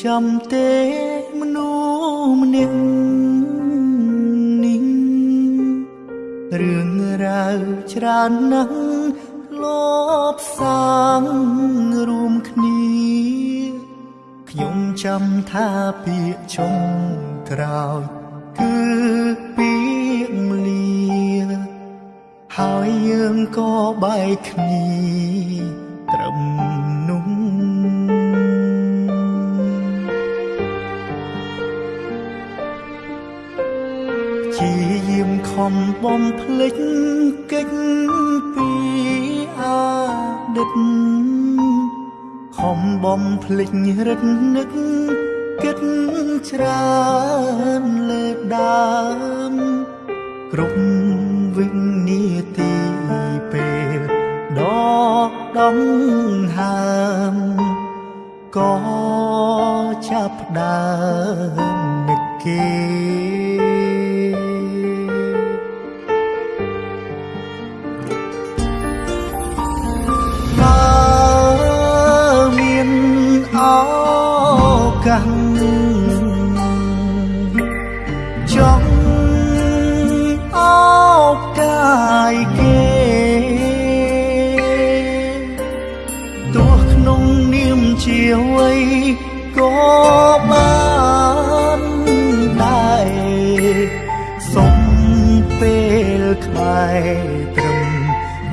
នៅចាំទេមនុស្សម្នាក់នេះរឿងរ៉ាវច្រើនណាស់លបសាងរួមគ្នាខ្ញុំចាំថាពាក្យចុងក្រោយគឺពាក្យមលាហើយយើងក៏បែកគ្នា ជាយាមខំបំភ្លេចកិច្ចពីអតីតខំបំភ្លេចរិទ្ធនឹកគិតច្រើនលើដើមគ្រប់វិនាទីពេលដកដងហើមក៏ចាប់ផ្ដើមនឹកគេ ទោះក្នុងនាមជាអ្វីក៏បានដែរសុំពេលក្បែរត្រឹម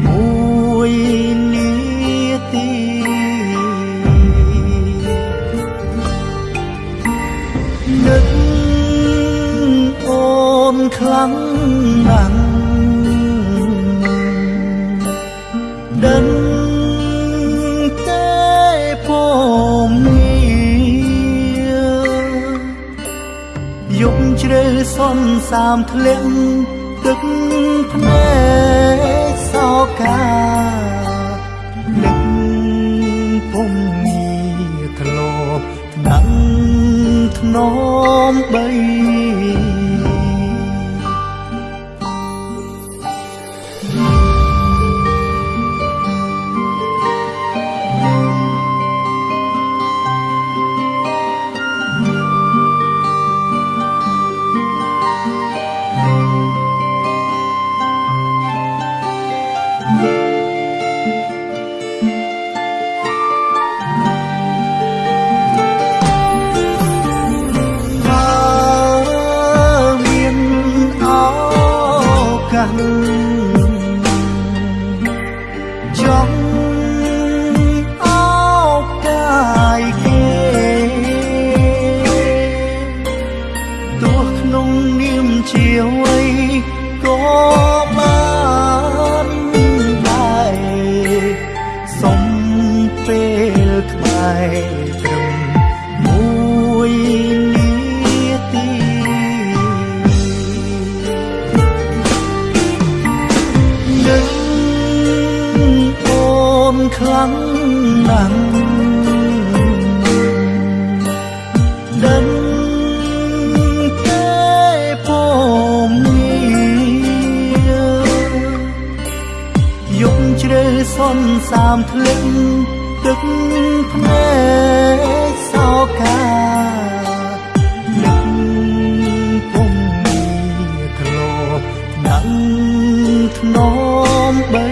មួយនាទីនឹកអូនខ្លាំងណាស់ ជ្រៅសន្សាមធ្លាក់ទឹកភ្នែកសោកា អ្វីក៏បានដែរសុំពេលក្បែរត្រឹមមួយនាទីនឹកអូនខ្លាំងណាស់ សន្សាមធ្លាក់ទឹកភ្នែកសោកានឹកពុំមានធ្លាប់ដាំធ្នមបី